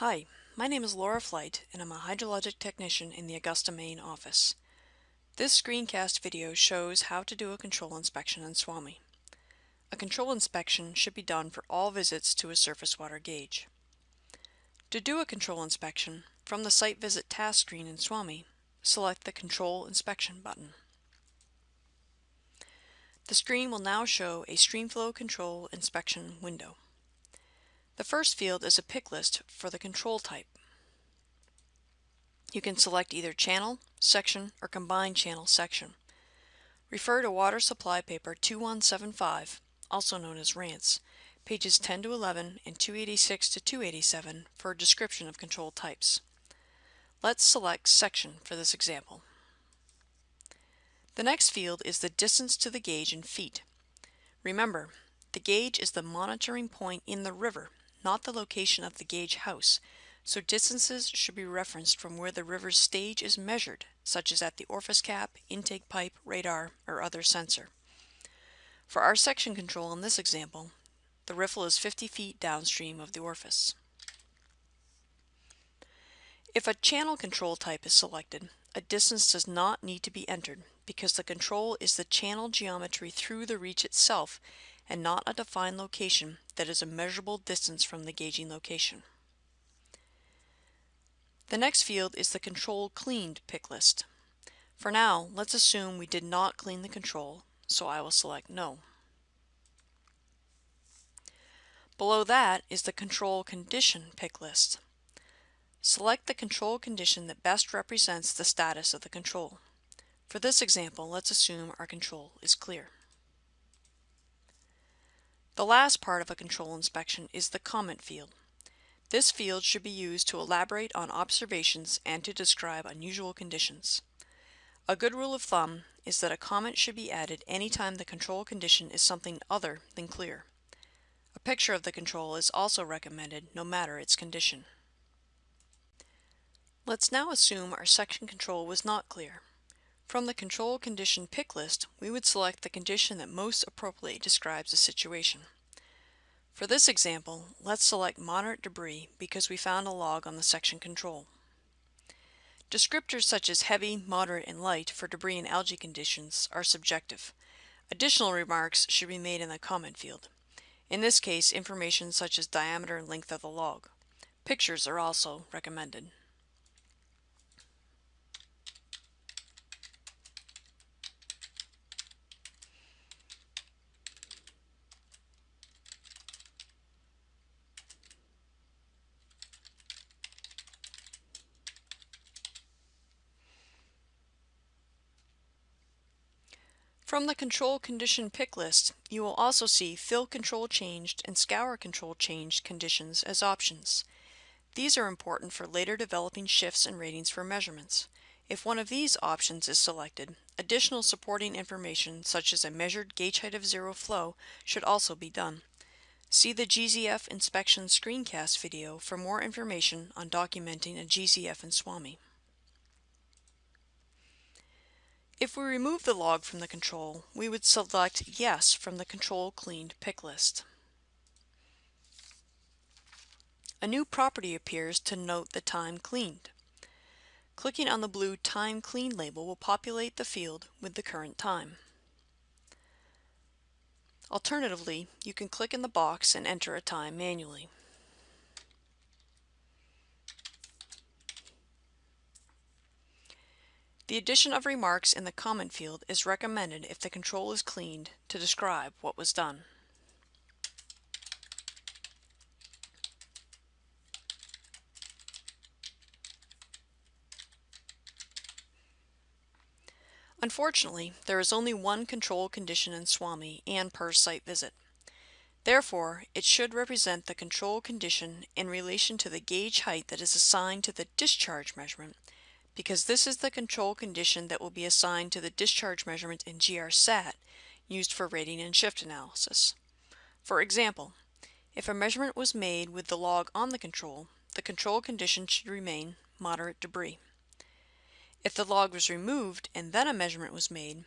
Hi, my name is Laura Flight and I'm a hydrologic technician in the Augusta, Maine office. This screencast video shows how to do a control inspection in SWAMI. A control inspection should be done for all visits to a surface water gauge. To do a control inspection, from the Site Visit task screen in SWAMI, select the Control Inspection button. The screen will now show a Streamflow Control Inspection window. The first field is a pick list for the control type. You can select either channel, section, or combined channel section. Refer to Water Supply Paper 2175, also known as Rantz, pages 10 to 11 and 286 to 287 for a description of control types. Let's select section for this example. The next field is the distance to the gauge in feet. Remember, the gauge is the monitoring point in the river not the location of the gauge house, so distances should be referenced from where the river's stage is measured, such as at the orifice cap, intake pipe, radar, or other sensor. For our section control in this example, the riffle is 50 feet downstream of the orifice. If a channel control type is selected, a distance does not need to be entered because the control is the channel geometry through the reach itself and not a defined location that is a measurable distance from the gauging location. The next field is the control cleaned pick list. For now, let's assume we did not clean the control, so I will select no. Below that is the control condition pick list. Select the control condition that best represents the status of the control. For this example, let's assume our control is clear. The last part of a control inspection is the comment field. This field should be used to elaborate on observations and to describe unusual conditions. A good rule of thumb is that a comment should be added anytime the control condition is something other than clear. A picture of the control is also recommended no matter its condition. Let's now assume our section control was not clear. From the control condition pick list, we would select the condition that most appropriately describes the situation. For this example, let's select moderate debris because we found a log on the section control. Descriptors such as heavy, moderate, and light for debris and algae conditions are subjective. Additional remarks should be made in the comment field. In this case, information such as diameter and length of the log. Pictures are also recommended. From the control condition pick list, you will also see fill control changed and scour control changed conditions as options. These are important for later developing shifts and ratings for measurements. If one of these options is selected, additional supporting information such as a measured gauge height of zero flow should also be done. See the GZF inspection screencast video for more information on documenting a GZF in SWAMI. If we remove the log from the control, we would select Yes from the Control Cleaned pick list. A new property appears to note the time cleaned. Clicking on the blue Time Clean label will populate the field with the current time. Alternatively, you can click in the box and enter a time manually. The addition of remarks in the comment field is recommended if the control is cleaned to describe what was done. Unfortunately, there is only one control condition in SWAMI and per site visit. Therefore, it should represent the control condition in relation to the gauge height that is assigned to the discharge measurement because this is the control condition that will be assigned to the discharge measurement in GRSAT used for rating and shift analysis. For example, if a measurement was made with the log on the control, the control condition should remain moderate debris. If the log was removed and then a measurement was made,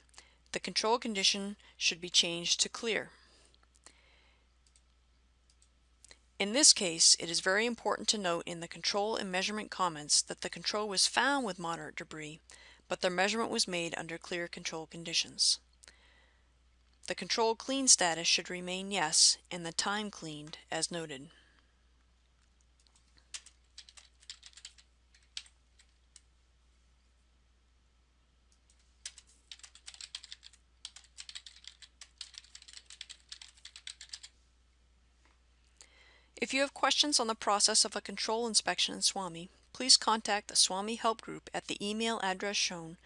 the control condition should be changed to clear. In this case, it is very important to note in the control and measurement comments that the control was found with moderate debris, but the measurement was made under clear control conditions. The control clean status should remain yes and the time cleaned as noted. If you have questions on the process of a control inspection in SWAMI, please contact the SWAMI Help Group at the email address shown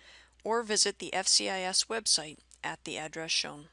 or visit the FCIS website at the address shown.